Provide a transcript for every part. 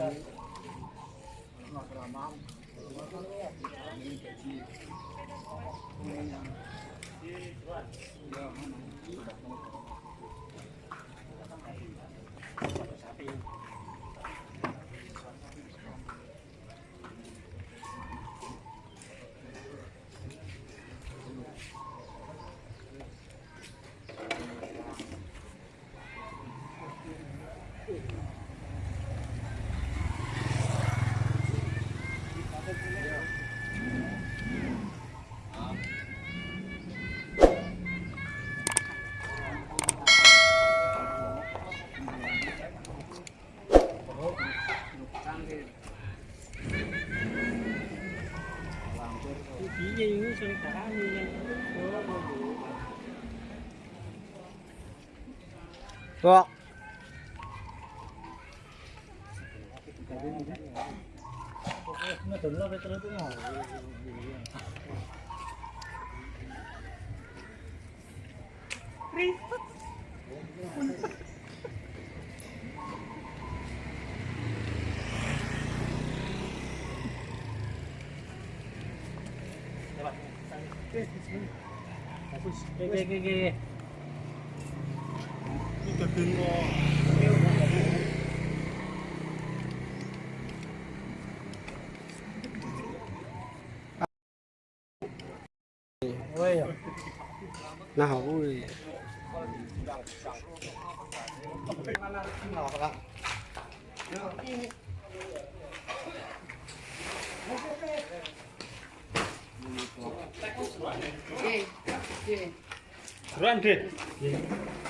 Yeah. Được. Ghê ghê ghê ghê nah ui. Buruan deh. Kok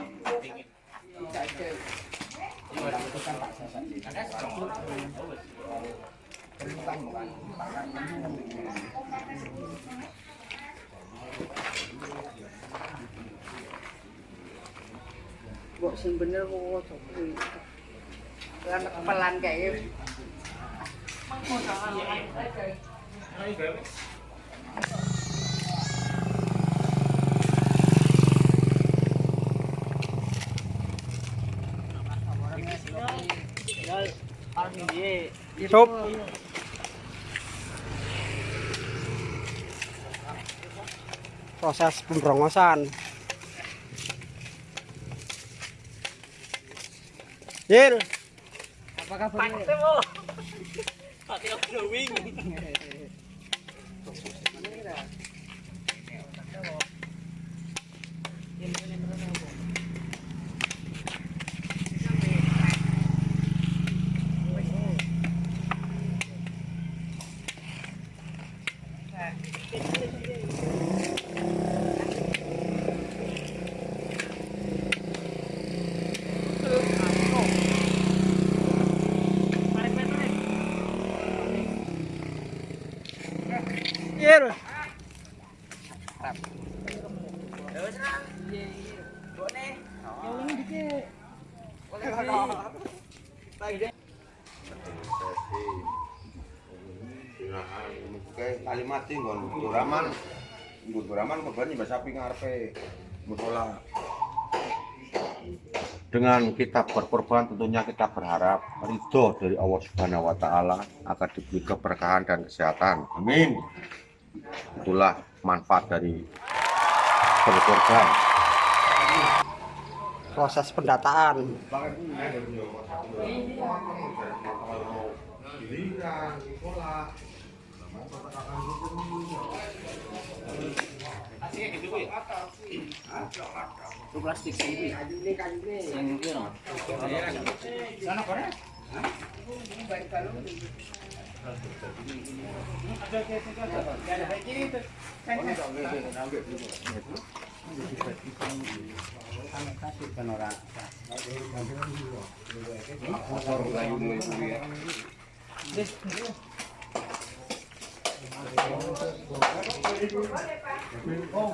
kok ojo kuwi. Pelan kayak Sup. Proses pembrongosan. Dir. Apa kabar? Pantes, Pak. Kalimat sih nggon Duraman nggon Duraman kebanyakan bahasa sapi ngarepe. Musola dengan kita berkorban tentunya kita berharap ridho dari Allah Subhanahu wa taala agar diberi keberkahan dan kesehatan. Amin. Itulah manfaat dari berkorban. Proses pendataan. Oh,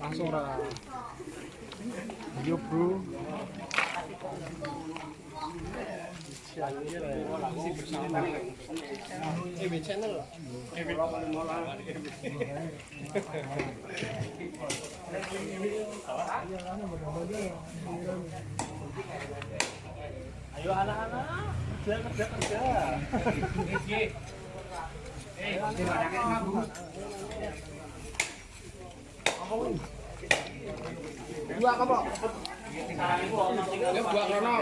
Langsung. Yo, Bro. Ayo anak-anak, kerja kerja kerja dua apa ini dua krono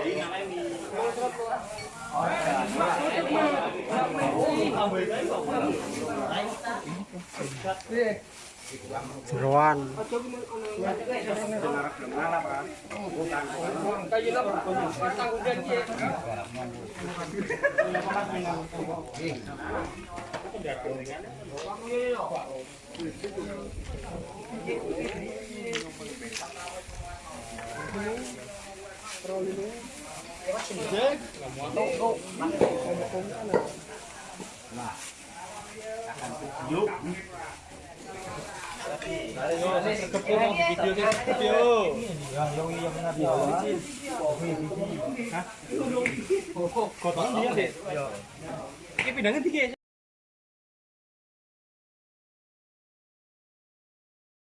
jeruan Thank you. Ini pindahin tiga